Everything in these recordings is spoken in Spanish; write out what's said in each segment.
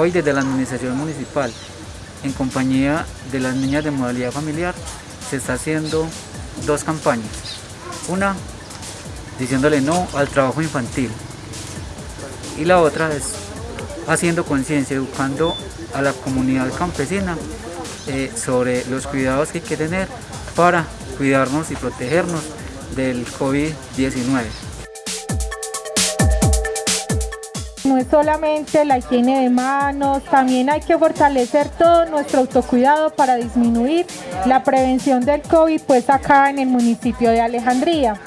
Hoy desde la administración municipal, en compañía de las niñas de modalidad familiar, se está haciendo dos campañas. Una, diciéndole no al trabajo infantil. Y la otra es haciendo conciencia, educando a la comunidad campesina eh, sobre los cuidados que hay que tener para cuidarnos y protegernos del COVID-19. Es solamente la higiene de manos, también hay que fortalecer todo nuestro autocuidado para disminuir la prevención del COVID pues acá en el municipio de Alejandría.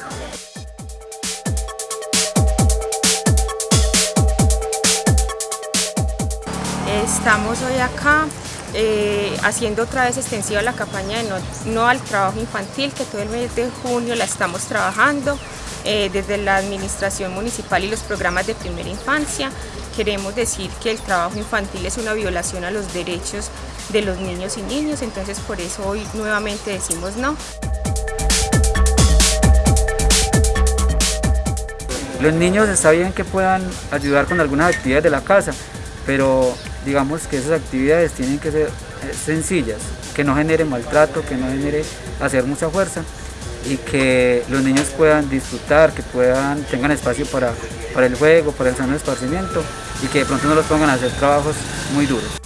Estamos hoy acá eh, haciendo otra vez extensiva la campaña de no, al trabajo infantil, que todo el mes de junio la estamos trabajando eh, desde la administración municipal y los programas de primera infancia. Queremos decir que el trabajo infantil es una violación a los derechos de los niños y niños, entonces por eso hoy nuevamente decimos no. Los niños está bien que puedan ayudar con algunas actividades de la casa, pero digamos que esas actividades tienen que ser eh, sencillas, que no genere maltrato, que no genere hacer mucha fuerza y que los niños puedan disfrutar, que puedan tengan espacio para, para el juego, para el sano esparcimiento y que de pronto no los pongan a hacer trabajos muy duros.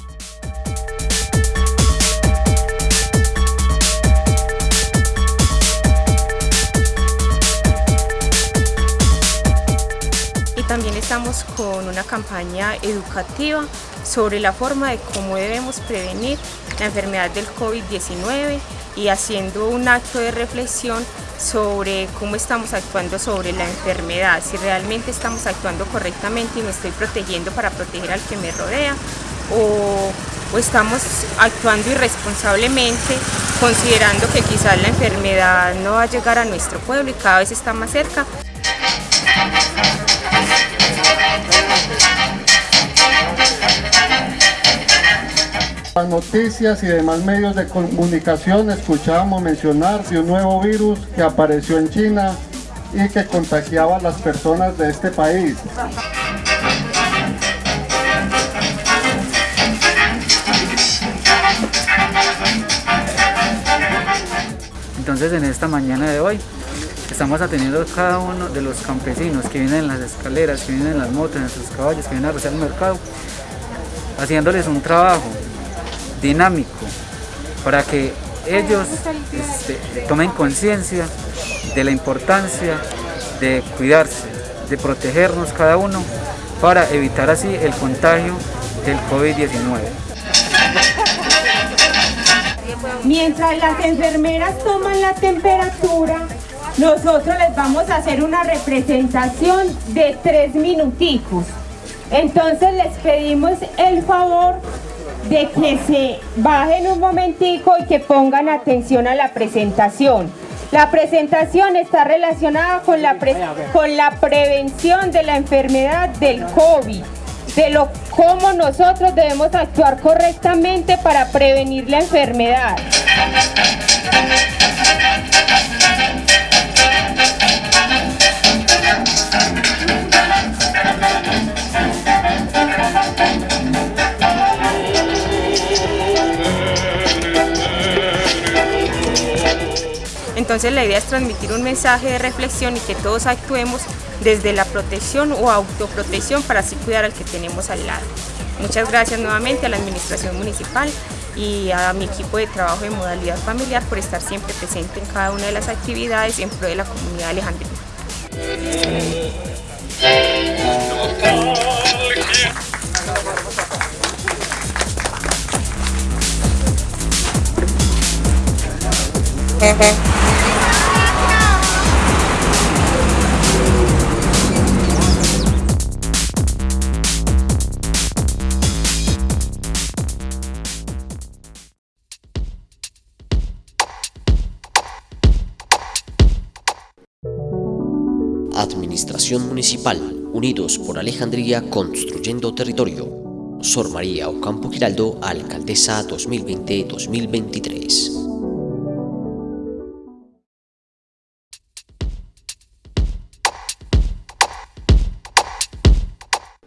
también estamos con una campaña educativa sobre la forma de cómo debemos prevenir la enfermedad del COVID-19 y haciendo un acto de reflexión sobre cómo estamos actuando sobre la enfermedad, si realmente estamos actuando correctamente y me estoy protegiendo para proteger al que me rodea o, o estamos actuando irresponsablemente considerando que quizás la enfermedad no va a llegar a nuestro pueblo y cada vez está más cerca. Las noticias y demás medios de comunicación escuchábamos mencionar de un nuevo virus que apareció en China y que contagiaba a las personas de este país. Entonces en esta mañana de hoy estamos atendiendo a cada uno de los campesinos que vienen en las escaleras, que vienen en las motos, en sus caballos, que vienen a rezar el mercado, haciéndoles un trabajo dinámico para que ellos este, tomen conciencia de la importancia de cuidarse, de protegernos cada uno para evitar así el contagio del COVID-19. Mientras las enfermeras toman la temperatura, nosotros les vamos a hacer una representación de tres minuticos. Entonces les pedimos el favor de que se bajen un momentico y que pongan atención a la presentación. La presentación está relacionada con la, con la prevención de la enfermedad del COVID, de lo cómo nosotros debemos actuar correctamente para prevenir la enfermedad. Entonces la idea es transmitir un mensaje de reflexión y que todos actuemos desde la protección o autoprotección para así cuidar al que tenemos al lado. Muchas gracias nuevamente a la Administración Municipal y a mi equipo de trabajo de modalidad familiar por estar siempre presente en cada una de las actividades en pro de la comunidad alejandrina. Administración Municipal, Unidos por Alejandría Construyendo Territorio. Sor María Ocampo Giraldo, Alcaldesa 2020-2023.